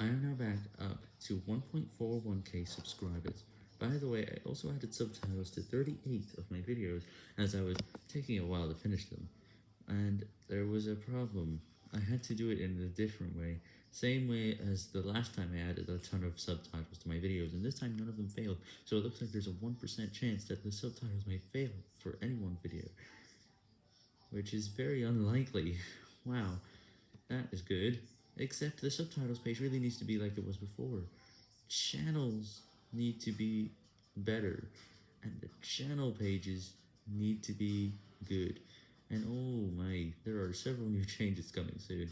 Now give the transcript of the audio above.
I am now back up to 1.41k subscribers. By the way, I also added subtitles to 38 of my videos, as I was taking a while to finish them. And there was a problem. I had to do it in a different way, same way as the last time I added a ton of subtitles to my videos, and this time none of them failed, so it looks like there's a 1% chance that the subtitles may fail for any one video. Which is very unlikely. Wow, that is good. Except the subtitles page really needs to be like it was before. Channels need to be better, and the channel pages need to be good. And oh my, there are several new changes coming soon.